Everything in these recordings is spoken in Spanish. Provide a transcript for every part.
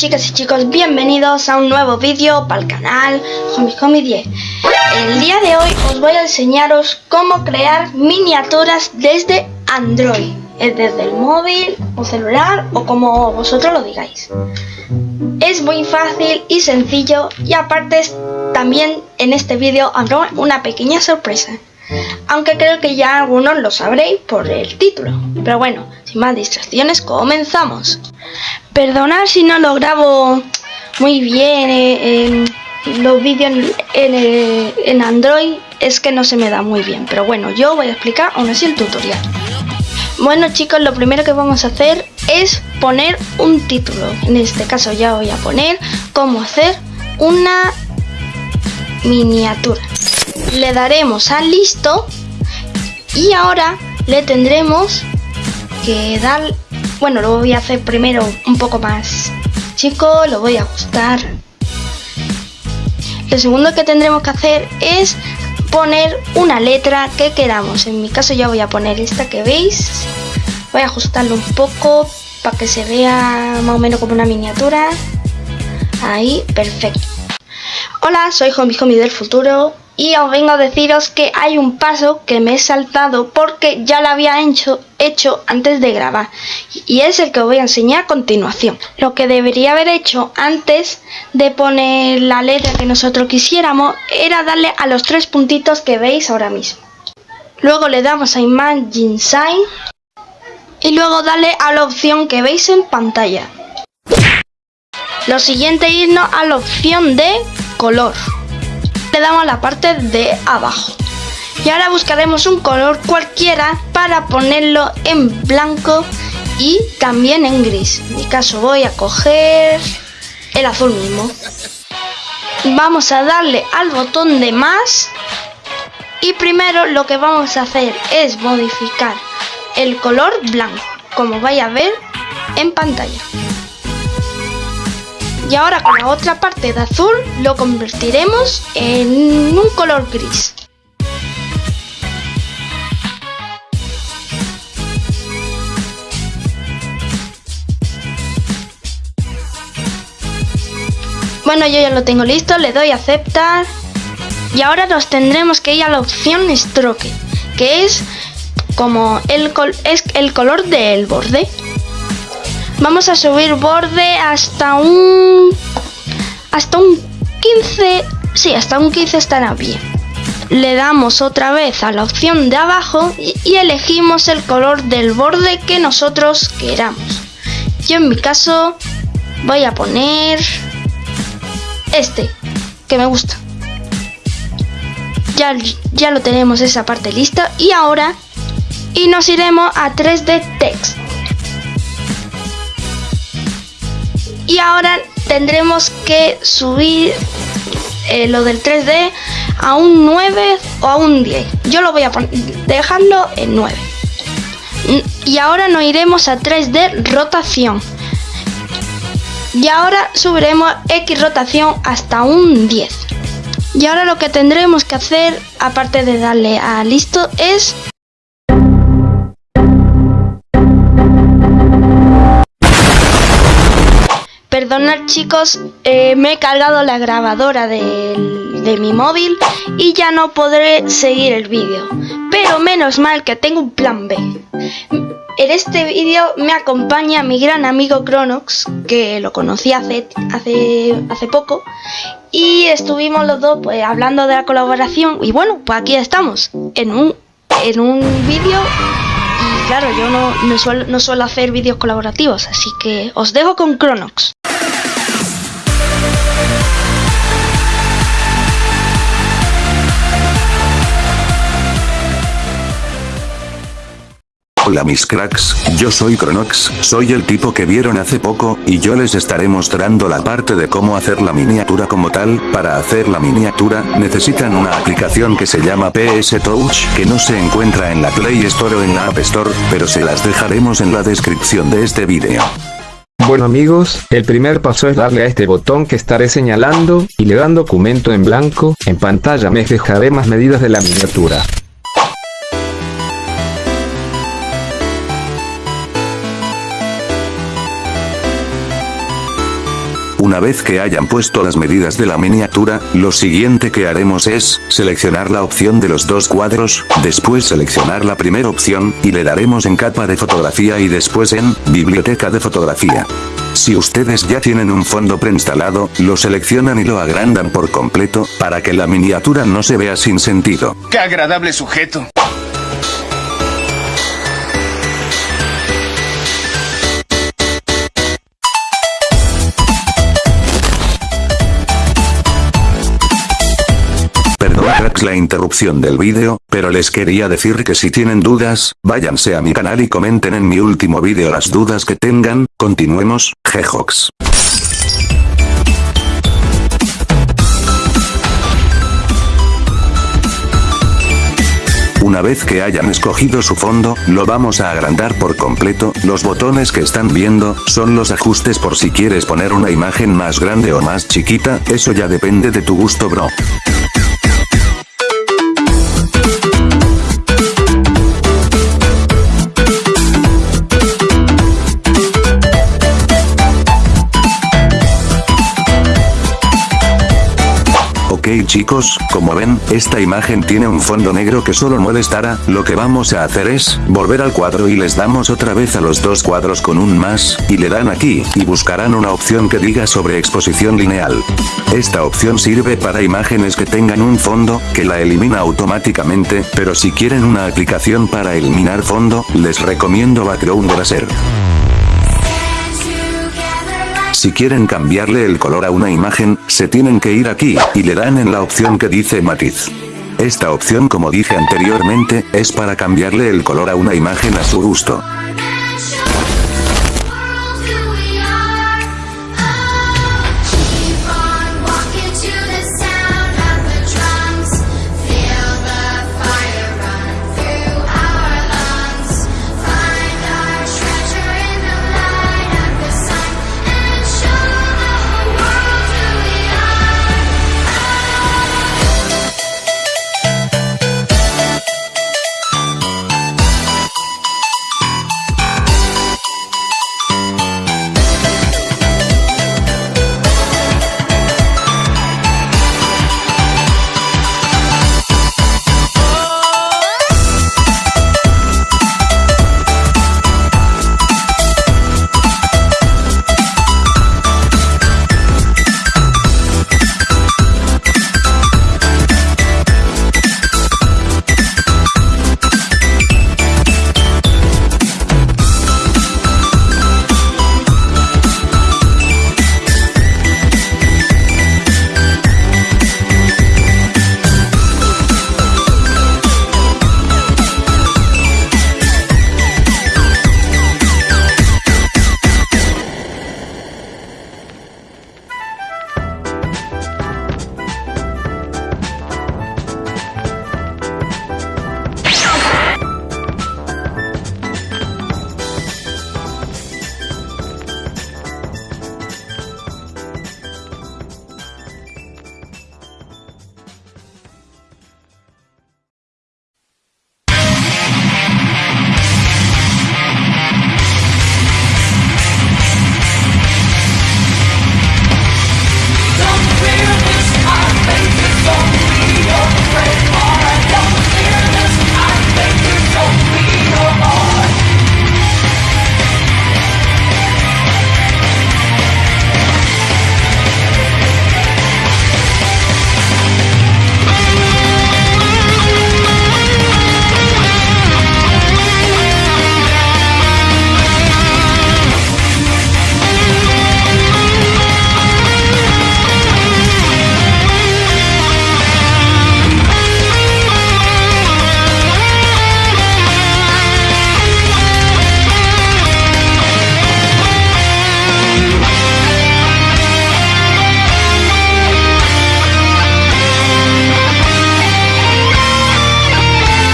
chicas y chicos, bienvenidos a un nuevo vídeo para el canal Homie 10 El día de hoy os voy a enseñaros cómo crear miniaturas desde Android Desde el móvil o celular o como vosotros lo digáis Es muy fácil y sencillo y aparte también en este vídeo habrá una pequeña sorpresa aunque creo que ya algunos lo sabréis por el título. Pero bueno, sin más distracciones, comenzamos. Perdonad si no lo grabo muy bien en los vídeos en, en, Android, es que no se me da muy bien. Pero bueno, yo voy a explicar aún así el tutorial. Bueno chicos, lo primero que vamos a hacer es poner un título. En este caso ya voy a poner cómo hacer una miniatura le daremos a listo y ahora le tendremos que dar bueno lo voy a hacer primero un poco más chico lo voy a ajustar. Lo segundo que tendremos que hacer es poner una letra que queramos. En mi caso ya voy a poner esta que veis. Voy a ajustarlo un poco para que se vea más o menos como una miniatura. Ahí perfecto. Hola soy Homie Homie del futuro y os vengo a deciros que hay un paso que me he saltado porque ya lo había hecho, hecho antes de grabar y es el que os voy a enseñar a continuación. Lo que debería haber hecho antes de poner la letra que nosotros quisiéramos era darle a los tres puntitos que veis ahora mismo. Luego le damos a Imagine Sign y luego darle a la opción que veis en pantalla. Lo siguiente es irnos a la opción de color le damos a la parte de abajo. Y ahora buscaremos un color cualquiera para ponerlo en blanco y también en gris. En mi caso voy a coger el azul mismo. Vamos a darle al botón de más y primero lo que vamos a hacer es modificar el color blanco, como vais a ver en pantalla y ahora con la otra parte de azul lo convertiremos en un color gris. Bueno, yo ya lo tengo listo, le doy a aceptar. Y ahora nos tendremos que ir a la opción stroke, que es como el, es el color del borde. Vamos a subir borde hasta un... Hasta un 15... Sí, hasta un 15 estará bien. Le damos otra vez a la opción de abajo y elegimos el color del borde que nosotros queramos. Yo en mi caso voy a poner este, que me gusta. Ya, ya lo tenemos esa parte lista y ahora y nos iremos a 3D Text. Y ahora tendremos que subir eh, lo del 3D a un 9 o a un 10 yo lo voy a dejarlo en 9 y ahora nos iremos a 3D rotación. Y ahora subiremos X rotación hasta un 10 y ahora lo que tendremos que hacer aparte de darle a listo es Perdonad chicos, eh, me he cargado la grabadora de, mi móvil y ya no podré seguir el vídeo. Pero menos mal que tengo un plan B. En este vídeo me acompaña mi gran amigo Cronox, que lo conocí hace, hace, hace poco, y estuvimos los dos pues, hablando de la colaboración, y bueno, pues aquí estamos, en un, en un vídeo y claro, yo no, no, suelo, no suelo hacer vídeos colaborativos, así que os dejo con Cronox. Hola mis cracks, yo soy Cronox, soy el tipo que vieron hace poco, y yo les estaré mostrando la parte de cómo hacer la miniatura como tal, para hacer la miniatura, necesitan una aplicación que se llama PS Touch, que no se encuentra en la Play Store o en la App Store, pero se las dejaremos en la descripción de este video. Bueno amigos, el primer paso es darle a este botón que estaré señalando, y le dan documento en blanco, en pantalla me dejaré más medidas de la miniatura. Una vez que hayan puesto las medidas de la miniatura, lo siguiente que haremos es, seleccionar la opción de los dos cuadros, después seleccionar la primera opción, y le daremos en capa de fotografía y después en, biblioteca de fotografía. Si ustedes ya tienen un fondo preinstalado, lo seleccionan y lo agrandan por completo, para que la miniatura no se vea sin sentido. ¡Qué agradable sujeto! La interrupción del vídeo, pero les quería decir que si tienen dudas, váyanse a mi canal y comenten en mi último vídeo las dudas que tengan, continuemos, Jejox. Una vez que hayan escogido su fondo, lo vamos a agrandar por completo, los botones que están viendo, son los ajustes por si quieres poner una imagen más grande o más chiquita, eso ya depende de tu gusto bro. Ok chicos, como ven, esta imagen tiene un fondo negro que solo molestará, lo que vamos a hacer es, volver al cuadro y les damos otra vez a los dos cuadros con un más, y le dan aquí, y buscarán una opción que diga sobre exposición lineal. Esta opción sirve para imágenes que tengan un fondo, que la elimina automáticamente, pero si quieren una aplicación para eliminar fondo, les recomiendo Background Eraser. Si quieren cambiarle el color a una imagen, se tienen que ir aquí, y le dan en la opción que dice matiz. Esta opción como dije anteriormente, es para cambiarle el color a una imagen a su gusto.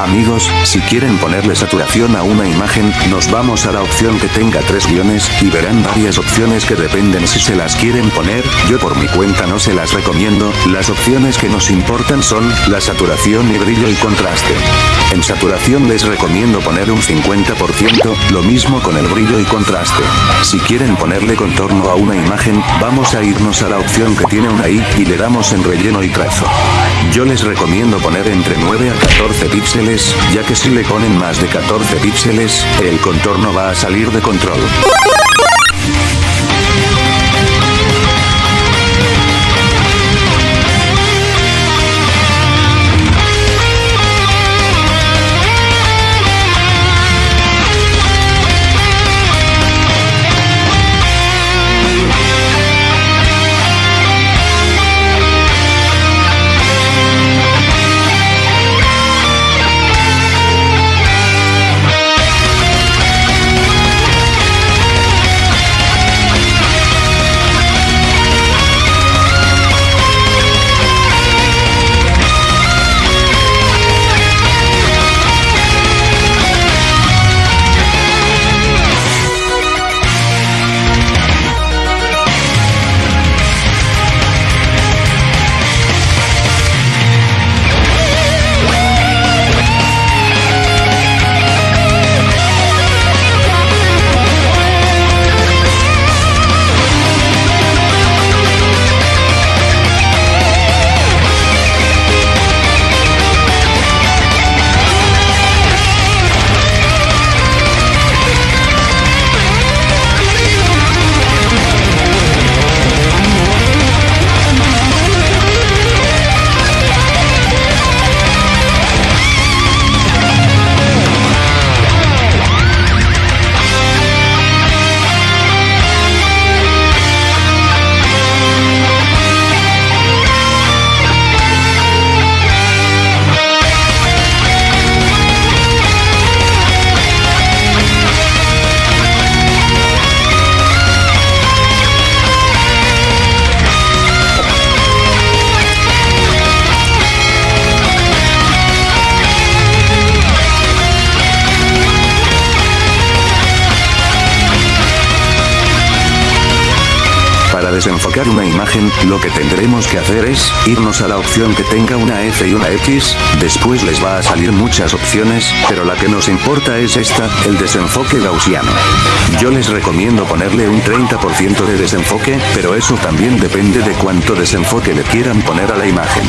Amigos, si quieren ponerle saturación a una imagen, nos vamos a la opción que tenga tres guiones, y verán varias opciones que dependen si se las quieren poner, yo por mi cuenta no se las recomiendo, las opciones que nos importan son, la saturación y brillo y contraste. En saturación les recomiendo poner un 50%, lo mismo con el brillo y contraste. Si quieren ponerle contorno a una imagen, vamos a irnos a la opción que tiene una i, y le damos en relleno y trazo. Yo les recomiendo poner entre 9 a 14 píxeles, ya que si le ponen más de 14 píxeles, el contorno va a salir de control. Desenfocar una imagen, lo que tendremos que hacer es, irnos a la opción que tenga una F y una X, después les va a salir muchas opciones, pero la que nos importa es esta, el desenfoque gaussiano. Yo les recomiendo ponerle un 30% de desenfoque, pero eso también depende de cuánto desenfoque le quieran poner a la imagen.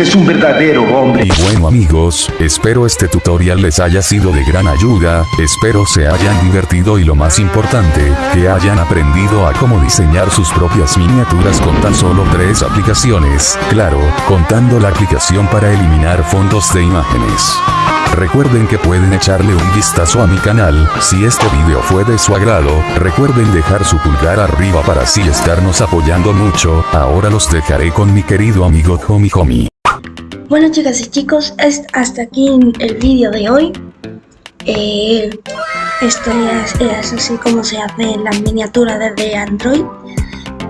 Es un verdadero hombre. Y bueno amigos, espero este tutorial les haya sido de gran ayuda, espero se hayan divertido y lo más importante, que hayan aprendido a cómo diseñar sus propias miniaturas con tan solo tres aplicaciones, claro, contando la aplicación para eliminar fondos de imágenes. Recuerden que pueden echarle un vistazo a mi canal, si este video fue de su agrado, recuerden dejar su pulgar arriba para así estarnos apoyando mucho, ahora los dejaré con mi querido amigo Homie Homie. Bueno chicas y chicos, es hasta aquí el vídeo de hoy. Eh, esto es, así como se hace la miniatura desde Android.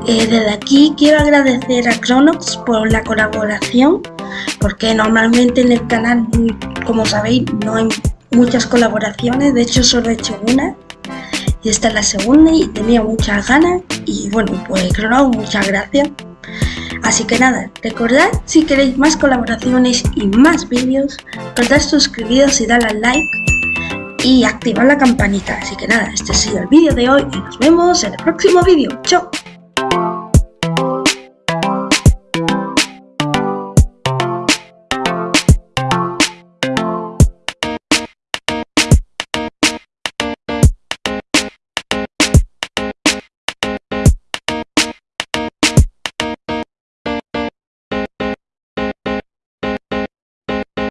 Eh, desde aquí quiero agradecer a Chronox por la colaboración, porque normalmente en el canal, como sabéis, no hay muchas colaboraciones, de hecho solo he hecho una. Y esta es la segunda y tenía muchas ganas. Y bueno, pues Chronox, muchas gracias. Así que nada, recordad si queréis más colaboraciones y más vídeos, recordad suscribiros y darle al like y activar la campanita. Así que nada, este ha sido el vídeo de hoy y nos vemos en el próximo vídeo. ¡Chao!